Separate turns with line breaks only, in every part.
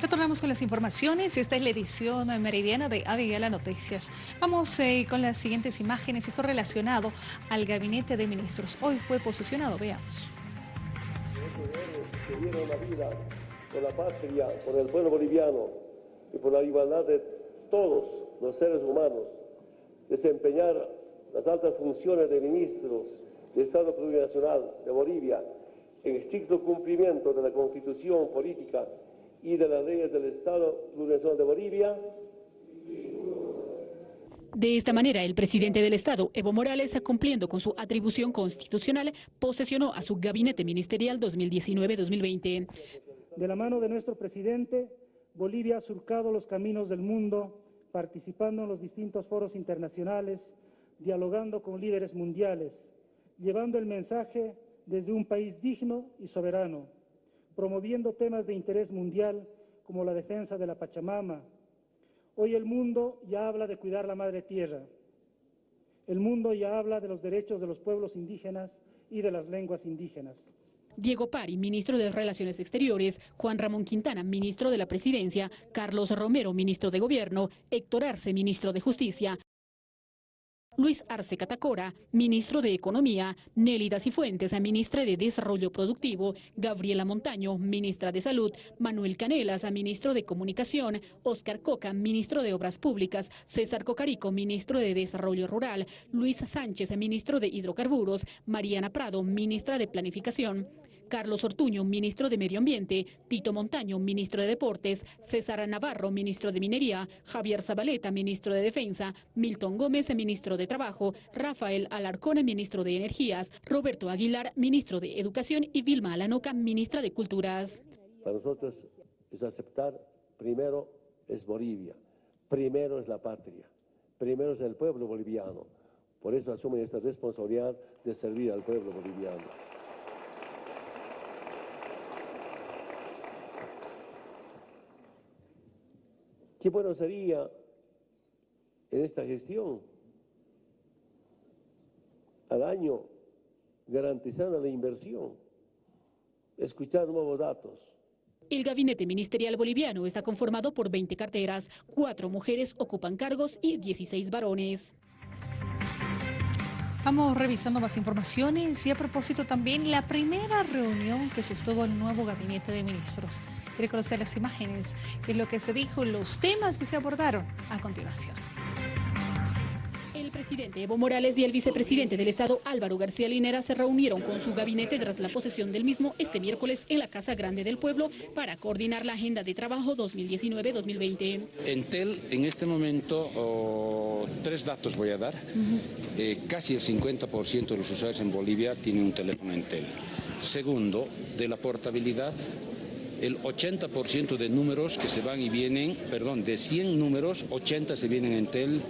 Retornamos con las informaciones. Esta es la edición meridiana de Avigala Noticias. Vamos eh, con las siguientes imágenes. Esto relacionado al gabinete de ministros. Hoy fue posesionado. Veamos.
Que dieron la vida por la patria, por el pueblo boliviano y por la igualdad de todos los seres humanos, desempeñar las altas funciones de ministros de Estado Plurinacional de Bolivia en estricto cumplimiento de la Constitución Política y de las leyes del Estado Plurinacional de Bolivia.
De esta manera, el presidente del Estado, Evo Morales, cumpliendo con su atribución constitucional, posesionó a su gabinete ministerial 2019-2020.
De la mano de nuestro presidente, Bolivia ha surcado los caminos del mundo, participando en los distintos foros internacionales, dialogando con líderes mundiales, llevando el mensaje desde un país digno y soberano, promoviendo temas de interés mundial como la defensa de la Pachamama. Hoy el mundo ya habla de cuidar la madre tierra. El mundo ya habla de los derechos de los pueblos indígenas y de las lenguas indígenas.
Diego Pari, ministro de Relaciones Exteriores, Juan Ramón Quintana, ministro de la Presidencia, Carlos Romero, ministro de Gobierno, Héctor Arce, ministro de Justicia, Luis Arce Catacora, ministro de Economía, Nélida Cifuentes, ministra de Desarrollo Productivo, Gabriela Montaño, ministra de Salud, Manuel Canelas, ministro de Comunicación, Oscar Coca, ministro de Obras Públicas, César Cocarico, ministro de Desarrollo Rural, Luis Sánchez, ministro de Hidrocarburos, Mariana Prado, ministra de Planificación, Carlos Ortuño, ministro de Medio Ambiente, Tito Montaño, ministro de Deportes, César Navarro, ministro de Minería, Javier Zabaleta, ministro de Defensa, Milton Gómez, ministro de Trabajo, Rafael Alarcón, ministro de Energías, Roberto Aguilar, ministro de Educación y Vilma Alanoca, ministra de Culturas.
Para nosotros es aceptar, primero es Bolivia, primero es la patria, primero es el pueblo boliviano. Por eso asumen esta responsabilidad de servir al pueblo boliviano. Qué bueno sería en esta gestión al año garantizando la inversión, escuchar nuevos datos.
El gabinete ministerial boliviano está conformado por 20 carteras, cuatro mujeres ocupan cargos y 16 varones.
Vamos revisando más informaciones y a propósito también la primera reunión que sostuvo el nuevo gabinete de ministros. Quiere conocer las imágenes, qué es lo que se dijo, los temas que se abordaron a continuación.
El presidente Evo Morales y el vicepresidente del Estado Álvaro García Linera se reunieron con su gabinete tras la posesión del mismo este miércoles en la Casa Grande del Pueblo para coordinar la agenda de trabajo 2019-2020.
Entel en este momento, oh, tres datos voy a dar. Eh, casi el 50% de los usuarios en Bolivia tienen un teléfono Entel. Segundo, de la portabilidad, el 80% de números que se van y vienen, perdón, de 100 números, 80 se vienen en Tel,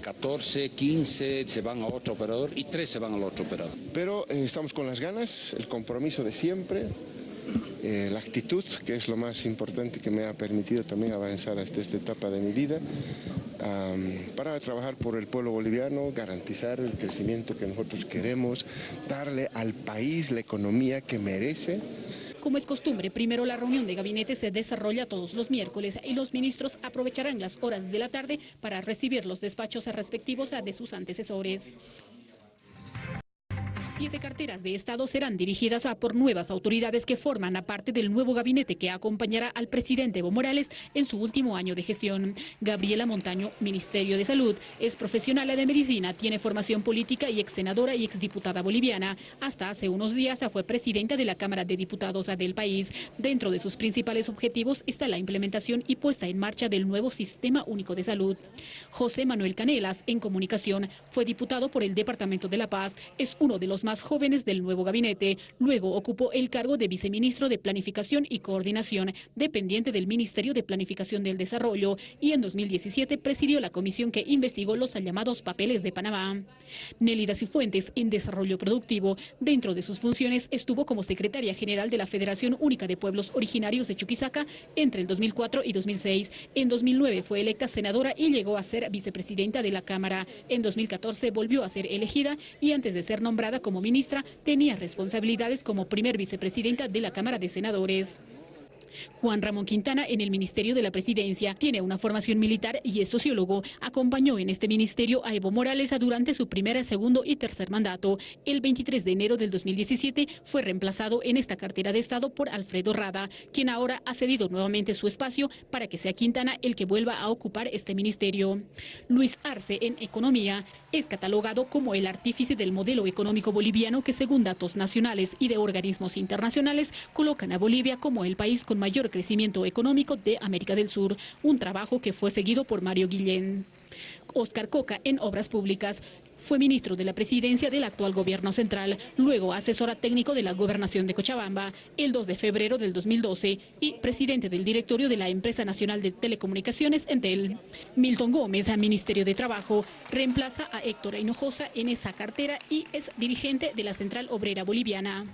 14, eh, 15 se van a otro operador y 3 se van al otro operador.
Pero eh, estamos con las ganas, el compromiso de siempre, eh, la actitud, que es lo más importante que me ha permitido también avanzar hasta esta etapa de mi vida, para trabajar por el pueblo boliviano, garantizar el crecimiento que nosotros queremos, darle al país la economía que merece.
Como es costumbre, primero la reunión de gabinete se desarrolla todos los miércoles y los ministros aprovecharán las horas de la tarde para recibir los despachos respectivos de sus antecesores. Siete carteras de Estado serán dirigidas a por nuevas autoridades que forman a parte del nuevo gabinete que acompañará al presidente Evo Morales en su último año de gestión. Gabriela Montaño, Ministerio de Salud, es profesional de medicina, tiene formación política y ex senadora y exdiputada boliviana. Hasta hace unos días fue presidenta de la Cámara de Diputados del país. Dentro de sus principales objetivos está la implementación y puesta en marcha del nuevo Sistema Único de Salud. José Manuel Canelas, en comunicación, fue diputado por el Departamento de La Paz. Es uno de los más jóvenes del nuevo gabinete. Luego ocupó el cargo de viceministro de Planificación y Coordinación, dependiente del Ministerio de Planificación del Desarrollo, y en 2017 presidió la comisión que investigó los llamados papeles de Panamá. Nélida Cifuentes, en Desarrollo Productivo, dentro de sus funciones estuvo como secretaria general de la Federación Única de Pueblos Originarios de Chuquisaca entre el 2004 y 2006. En 2009 fue electa senadora y llegó a ser vicepresidenta de la Cámara. En 2014 volvió a ser elegida y antes de ser nombrada ministra, tenía responsabilidades como primer vicepresidenta de la Cámara de Senadores. Juan Ramón Quintana en el Ministerio de la Presidencia tiene una formación militar y es sociólogo. Acompañó en este ministerio a Evo Morales durante su primer, segundo y tercer mandato. El 23 de enero del 2017 fue reemplazado en esta cartera de Estado por Alfredo Rada, quien ahora ha cedido nuevamente su espacio para que sea Quintana el que vuelva a ocupar este ministerio. Luis Arce en Economía es catalogado como el artífice del modelo económico boliviano que según datos nacionales y de organismos internacionales colocan a Bolivia como el país con mayor crecimiento económico de América del Sur, un trabajo que fue seguido por Mario Guillén. Oscar Coca en Obras Públicas fue ministro de la presidencia del actual gobierno central, luego asesora técnico de la gobernación de Cochabamba el 2 de febrero del 2012 y presidente del directorio de la Empresa Nacional de Telecomunicaciones Entel. Milton Gómez, al Ministerio de Trabajo, reemplaza a Héctor Hinojosa en esa cartera y es dirigente de la Central Obrera Boliviana.